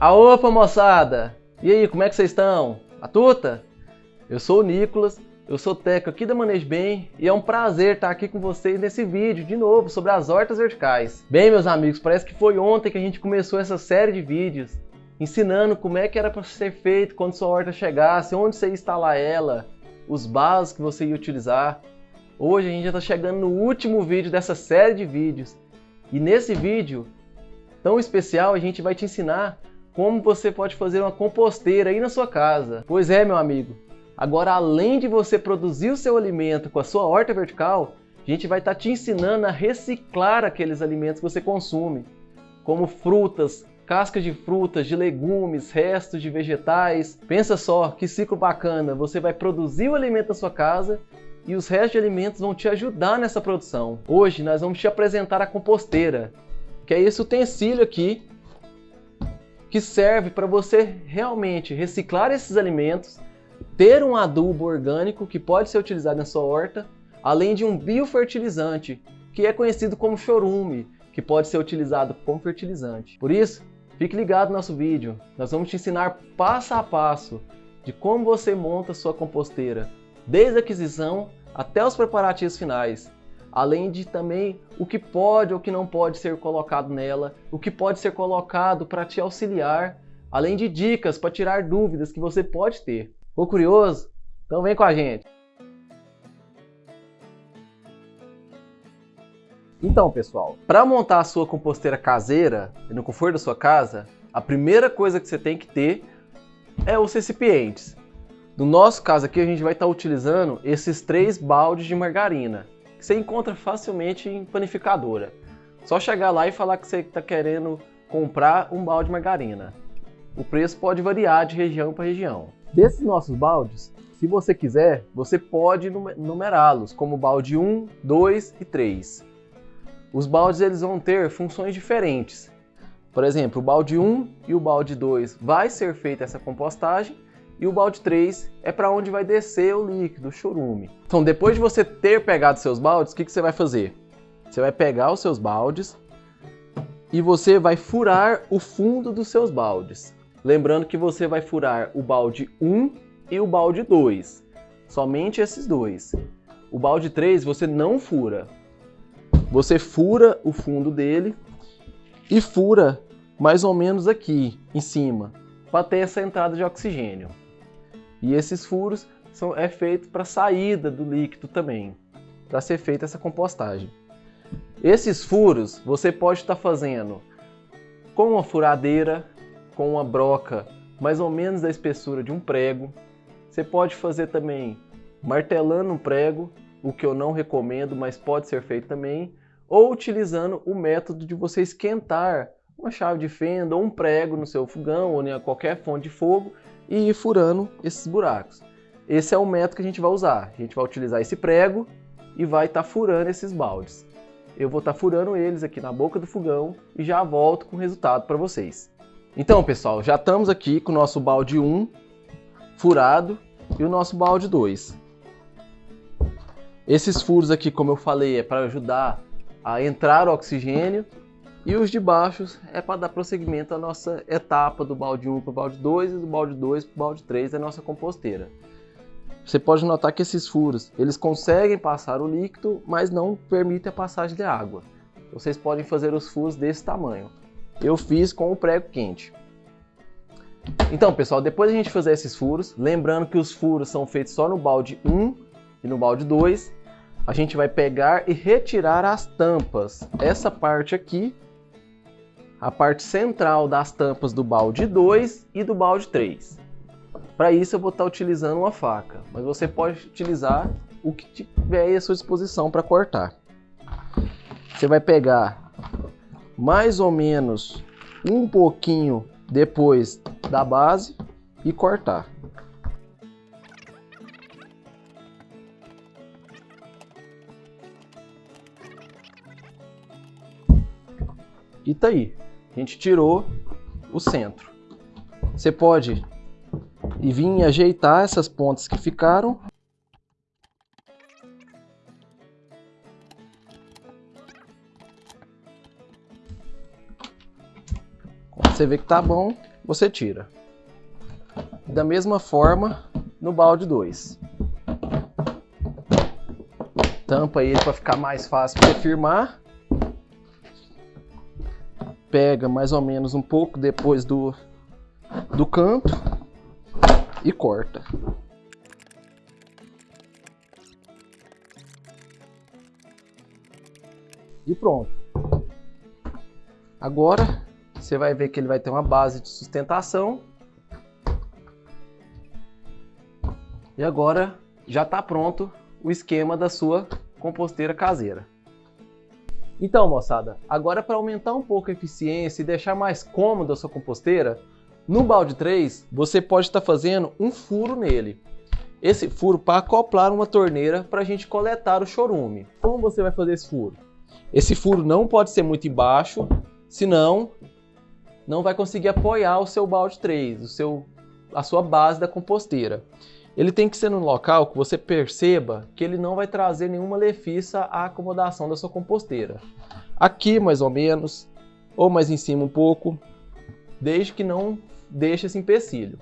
A opa moçada! E aí, como é que vocês estão? A tuta? Eu sou o Nicolas, eu sou técnico aqui da Manejo Bem e é um prazer estar aqui com vocês nesse vídeo de novo sobre as hortas verticais. Bem, meus amigos, parece que foi ontem que a gente começou essa série de vídeos ensinando como é que era para ser feito quando sua horta chegasse, onde você ia instalar ela, os básicos que você ia utilizar. Hoje a gente já está chegando no último vídeo dessa série de vídeos e nesse vídeo tão especial a gente vai te ensinar como você pode fazer uma composteira aí na sua casa. Pois é, meu amigo. Agora, além de você produzir o seu alimento com a sua horta vertical, a gente vai estar tá te ensinando a reciclar aqueles alimentos que você consome, como frutas, cascas de frutas, de legumes, restos de vegetais. Pensa só, que ciclo bacana! Você vai produzir o alimento na sua casa e os restos de alimentos vão te ajudar nessa produção. Hoje nós vamos te apresentar a composteira, que é esse utensílio aqui que serve para você realmente reciclar esses alimentos, ter um adubo orgânico que pode ser utilizado na sua horta, além de um biofertilizante, que é conhecido como chorume, que pode ser utilizado como fertilizante. Por isso, fique ligado no nosso vídeo. Nós vamos te ensinar passo a passo de como você monta sua composteira, desde a aquisição até os preparativos finais além de também o que pode ou que não pode ser colocado nela, o que pode ser colocado para te auxiliar, além de dicas para tirar dúvidas que você pode ter. Ficou curioso? Então vem com a gente! Então, pessoal, para montar a sua composteira caseira no conforto da sua casa, a primeira coisa que você tem que ter é os recipientes. No nosso caso aqui, a gente vai estar utilizando esses três baldes de margarina que você encontra facilmente em panificadora. Só chegar lá e falar que você está querendo comprar um balde de margarina. O preço pode variar de região para região. Desses nossos baldes, se você quiser, você pode numerá-los como balde 1, 2 e 3. Os baldes eles vão ter funções diferentes. Por exemplo, o balde 1 e o balde 2 vai ser feita essa compostagem e o balde 3 é para onde vai descer o líquido, o churume. Então, depois de você ter pegado seus baldes, o que, que você vai fazer? Você vai pegar os seus baldes e você vai furar o fundo dos seus baldes. Lembrando que você vai furar o balde 1 e o balde 2. Somente esses dois. O balde 3 você não fura. Você fura o fundo dele e fura mais ou menos aqui em cima para ter essa entrada de oxigênio. E esses furos são, é feito para saída do líquido também, para ser feita essa compostagem. Esses furos você pode estar tá fazendo com uma furadeira, com uma broca mais ou menos da espessura de um prego. Você pode fazer também martelando um prego, o que eu não recomendo, mas pode ser feito também, ou utilizando o método de você esquentar uma chave de fenda ou um prego no seu fogão ou em qualquer fonte de fogo e ir furando esses buracos. Esse é o método que a gente vai usar. A gente vai utilizar esse prego e vai estar tá furando esses baldes. Eu vou estar tá furando eles aqui na boca do fogão e já volto com o resultado para vocês. Então, pessoal, já estamos aqui com o nosso balde 1 furado e o nosso balde 2. Esses furos aqui, como eu falei, é para ajudar a entrar o oxigênio e os de baixo é para dar prosseguimento à nossa etapa do balde 1 para o balde 2 e do balde 2 para o balde 3 da nossa composteira. Você pode notar que esses furos, eles conseguem passar o líquido, mas não permitem a passagem de água. Vocês podem fazer os furos desse tamanho. Eu fiz com o prego quente. Então, pessoal, depois a gente fazer esses furos, lembrando que os furos são feitos só no balde 1 e no balde 2, a gente vai pegar e retirar as tampas. Essa parte aqui a parte central das tampas do balde 2 e do balde 3. Para isso eu vou estar utilizando uma faca, mas você pode utilizar o que tiver à sua disposição para cortar. Você vai pegar mais ou menos um pouquinho depois da base e cortar. E tá aí a gente tirou o centro. Você pode e vir ajeitar essas pontas que ficaram. Você vê que tá bom, você tira. Da mesma forma, no balde 2. Tampa ele para ficar mais fácil de firmar. Pega mais ou menos um pouco depois do, do canto e corta. E pronto. Agora você vai ver que ele vai ter uma base de sustentação. E agora já está pronto o esquema da sua composteira caseira. Então, moçada, agora para aumentar um pouco a eficiência e deixar mais cômoda a sua composteira, no balde 3 você pode estar tá fazendo um furo nele. Esse furo para acoplar uma torneira para a gente coletar o chorume. Como você vai fazer esse furo? Esse furo não pode ser muito embaixo, senão não vai conseguir apoiar o seu balde 3, o seu, a sua base da composteira. Ele tem que ser num local que você perceba que ele não vai trazer nenhuma lefiça à acomodação da sua composteira. Aqui mais ou menos, ou mais em cima um pouco, desde que não deixe esse empecilho.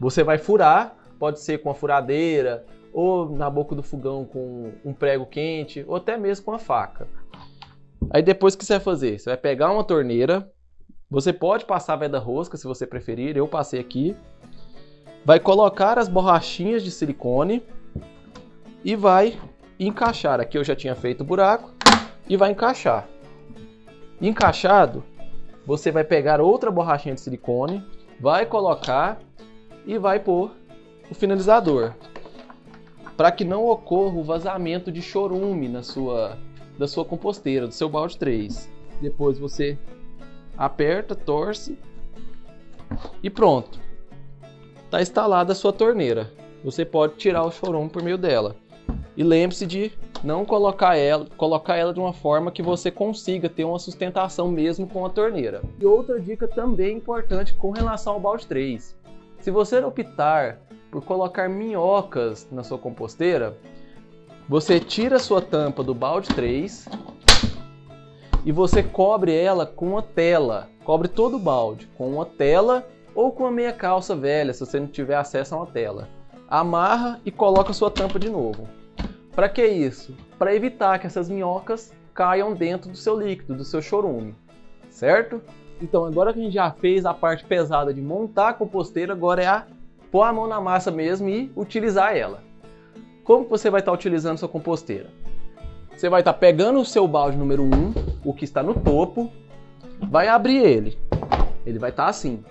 Você vai furar, pode ser com a furadeira, ou na boca do fogão com um prego quente, ou até mesmo com a faca. Aí depois o que você vai fazer? Você vai pegar uma torneira, você pode passar veda rosca se você preferir, eu passei aqui. Vai colocar as borrachinhas de silicone e vai encaixar. Aqui eu já tinha feito o buraco e vai encaixar. Encaixado, você vai pegar outra borrachinha de silicone, vai colocar e vai pôr o finalizador para que não ocorra o vazamento de chorume na sua, da sua composteira, do seu balde 3. Depois você aperta, torce e pronto. Está instalada a sua torneira. Você pode tirar o chorume por meio dela. E lembre-se de não colocar ela, colocar ela de uma forma que você consiga ter uma sustentação mesmo com a torneira. E outra dica também importante com relação ao balde 3. Se você optar por colocar minhocas na sua composteira, você tira a sua tampa do balde 3 e você cobre ela com uma tela. Cobre todo o balde com uma tela ou com uma meia calça velha, se você não tiver acesso a uma tela. Amarra e coloca a sua tampa de novo. Para que isso? Para evitar que essas minhocas caiam dentro do seu líquido, do seu chorume, certo? Então agora que a gente já fez a parte pesada de montar a composteira, agora é a pôr a mão na massa mesmo e utilizar ela. Como você vai estar utilizando sua composteira? Você vai estar pegando o seu balde número 1, o que está no topo, vai abrir ele. Ele vai estar assim.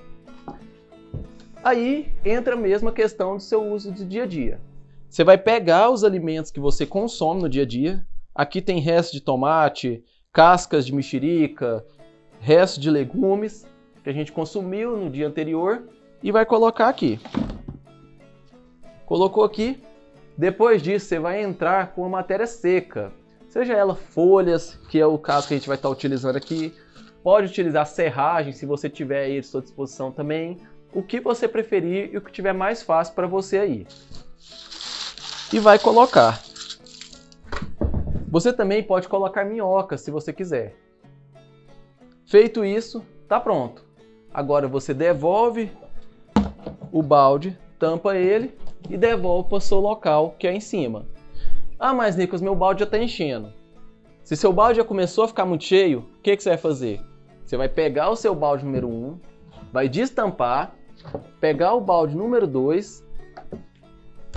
Aí entra a questão do seu uso do dia a dia. Você vai pegar os alimentos que você consome no dia a dia. Aqui tem restos de tomate, cascas de mexerica, restos de legumes que a gente consumiu no dia anterior e vai colocar aqui. Colocou aqui. Depois disso, você vai entrar com a matéria seca. Seja ela folhas, que é o caso que a gente vai estar utilizando aqui. Pode utilizar serragem, se você tiver aí à sua disposição também. O que você preferir e o que tiver mais fácil para você aí. E vai colocar. Você também pode colocar minhoca, se você quiser. Feito isso, tá pronto. Agora você devolve o balde, tampa ele e devolve para o seu local, que é em cima. Ah, mas Nicolas, meu balde já está enchendo. Se seu balde já começou a ficar muito cheio, o que, que você vai fazer? Você vai pegar o seu balde número 1, vai destampar, pegar o balde número 2,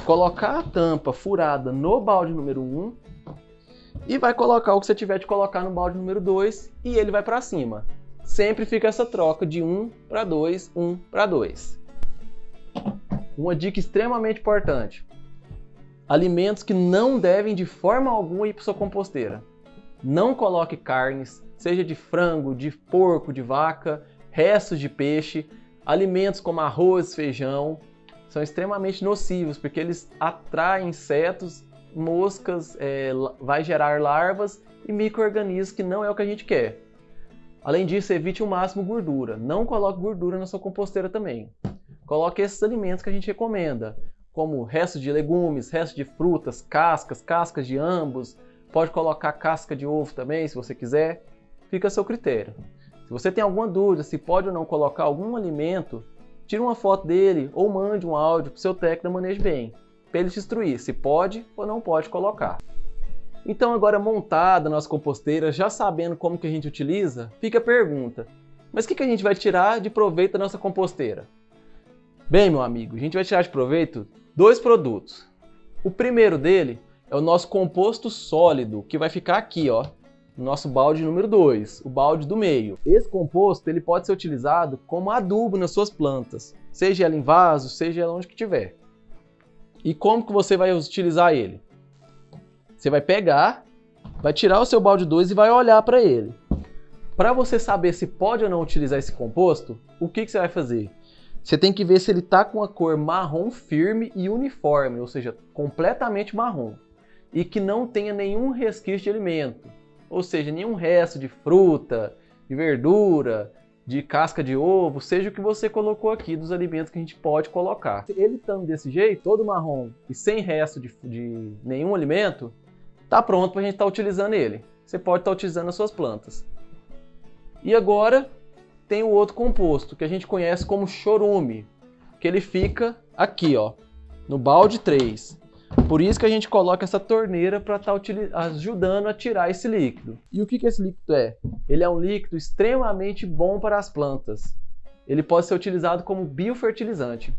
colocar a tampa furada no balde número 1 e vai colocar o que você tiver de colocar no balde número 2 e ele vai para cima. Sempre fica essa troca de 1 para 2, 1 para 2. Uma dica extremamente importante. Alimentos que não devem de forma alguma ir para sua composteira. Não coloque carnes, seja de frango, de porco, de vaca, restos de peixe, alimentos como arroz, feijão, são extremamente nocivos porque eles atraem insetos moscas, é, vai gerar larvas e micro-organismos que não é o que a gente quer. Além disso, evite o máximo gordura. Não coloque gordura na sua composteira também. Coloque esses alimentos que a gente recomenda, como restos de legumes, restos de frutas, cascas, cascas de ambos. Pode colocar casca de ovo também, se você quiser. Fica a seu critério. Se você tem alguma dúvida se pode ou não colocar algum alimento, tire uma foto dele ou mande um áudio para o seu técnico da Manejo Bem, para ele te instruir se pode ou não pode colocar. Então agora montada a nossa composteira, já sabendo como que a gente utiliza, fica a pergunta, mas o que, que a gente vai tirar de proveito da nossa composteira? Bem, meu amigo, a gente vai tirar de proveito dois produtos. O primeiro dele é o nosso composto sólido, que vai ficar aqui, ó, nosso balde número 2, o balde do meio. Esse composto ele pode ser utilizado como adubo nas suas plantas, seja ela em vaso, seja ela onde que tiver. E como que você vai utilizar ele? Você vai pegar, vai tirar o seu balde 2 e vai olhar para ele. Para você saber se pode ou não utilizar esse composto, o que, que você vai fazer? Você tem que ver se ele está com a cor marrom firme e uniforme, ou seja, completamente marrom, e que não tenha nenhum resquício de alimento, ou seja, nenhum resto de fruta, de verdura, de casca de ovo, seja o que você colocou aqui dos alimentos que a gente pode colocar. Ele estando desse jeito, todo marrom e sem resto de, de nenhum alimento, tá pronto para a gente estar tá utilizando ele. Você pode estar tá utilizando nas suas plantas. E agora tem o outro composto, que a gente conhece como chorume, que ele fica aqui, ó, no balde 3. Por isso que a gente coloca essa torneira para estar tá ajudando a tirar esse líquido. E o que, que esse líquido é? Ele é um líquido extremamente bom para as plantas. Ele pode ser utilizado como biofertilizante.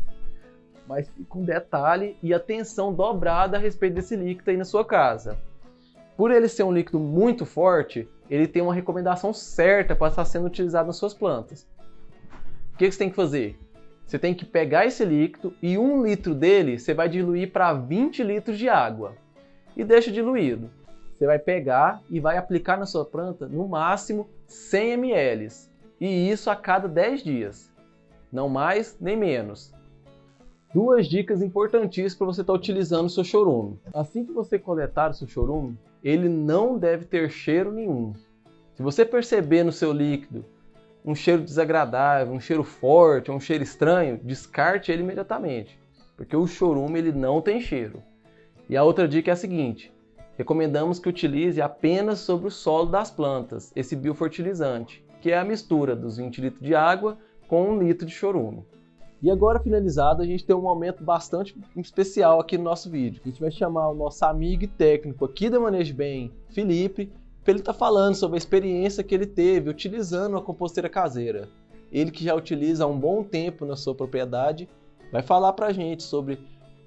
Mas com detalhe e atenção dobrada a respeito desse líquido aí na sua casa. Por ele ser um líquido muito forte, ele tem uma recomendação certa para estar sendo utilizado nas suas plantas. O que você tem que fazer? Você tem que pegar esse líquido e um litro dele você vai diluir para 20 litros de água e deixa diluído. Você vai pegar e vai aplicar na sua planta no máximo 100 ml e isso a cada 10 dias, não mais nem menos. Duas dicas importantíssimas para você estar utilizando o seu chorume. Assim que você coletar o seu chorume, ele não deve ter cheiro nenhum. Se você perceber no seu líquido um cheiro desagradável, um cheiro forte, um cheiro estranho, descarte ele imediatamente, porque o chorume ele não tem cheiro. E a outra dica é a seguinte: recomendamos que utilize apenas sobre o solo das plantas esse biofertilizante, que é a mistura dos 20 litros de água com 1 litro de chorume. E agora, finalizado, a gente tem um momento bastante especial aqui no nosso vídeo. A gente vai chamar o nosso amigo e técnico aqui da Manejo Bem, Felipe, ele estar tá falando sobre a experiência que ele teve utilizando a composteira caseira. Ele que já utiliza há um bom tempo na sua propriedade, vai falar para a gente sobre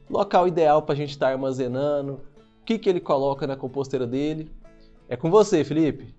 local ideal para a gente estar tá armazenando, o que, que ele coloca na composteira dele. É com você, Felipe.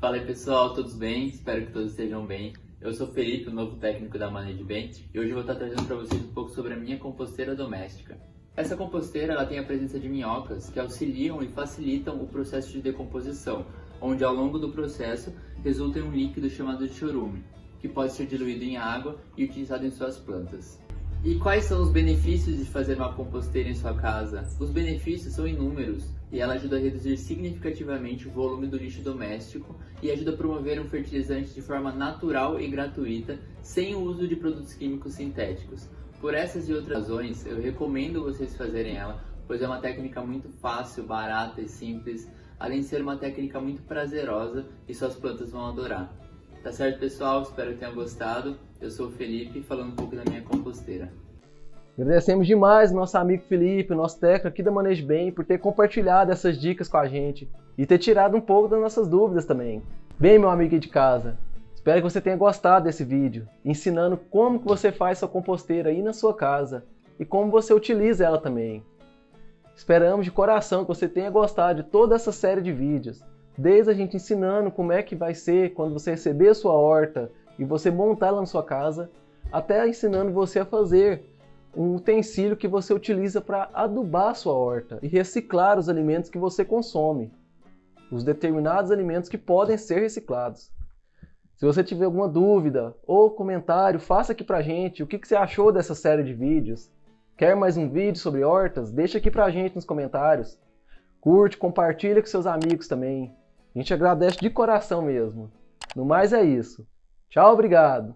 Fala aí pessoal, todos bem? Espero que todos estejam bem. Eu sou Felipe, o novo técnico da Management, e hoje eu vou estar trazendo para vocês um pouco sobre a minha composteira doméstica. Essa composteira ela tem a presença de minhocas que auxiliam e facilitam o processo de decomposição, onde ao longo do processo resulta em um líquido chamado de chorume, que pode ser diluído em água e utilizado em suas plantas. E quais são os benefícios de fazer uma composteira em sua casa? Os benefícios são inúmeros e ela ajuda a reduzir significativamente o volume do lixo doméstico e ajuda a promover um fertilizante de forma natural e gratuita, sem o uso de produtos químicos sintéticos. Por essas e outras razões, eu recomendo vocês fazerem ela, pois é uma técnica muito fácil, barata e simples, além de ser uma técnica muito prazerosa e suas plantas vão adorar. Tá certo, pessoal? Espero que tenham gostado. Eu sou o Felipe, falando um pouco da minha composteira. Agradecemos demais nosso amigo Felipe, nosso técnico aqui da Manejo Bem, por ter compartilhado essas dicas com a gente e ter tirado um pouco das nossas dúvidas também. Bem, meu amigo de casa, espero que você tenha gostado desse vídeo, ensinando como que você faz sua composteira aí na sua casa e como você utiliza ela também. Esperamos de coração que você tenha gostado de toda essa série de vídeos desde a gente ensinando como é que vai ser quando você receber a sua horta e você montar ela na sua casa, até ensinando você a fazer um utensílio que você utiliza para adubar a sua horta e reciclar os alimentos que você consome, os determinados alimentos que podem ser reciclados. Se você tiver alguma dúvida ou comentário, faça aqui pra gente o que, que você achou dessa série de vídeos. Quer mais um vídeo sobre hortas? Deixa aqui pra gente nos comentários. Curte, compartilha com seus amigos também. A gente agradece de coração mesmo. No mais é isso. Tchau, obrigado.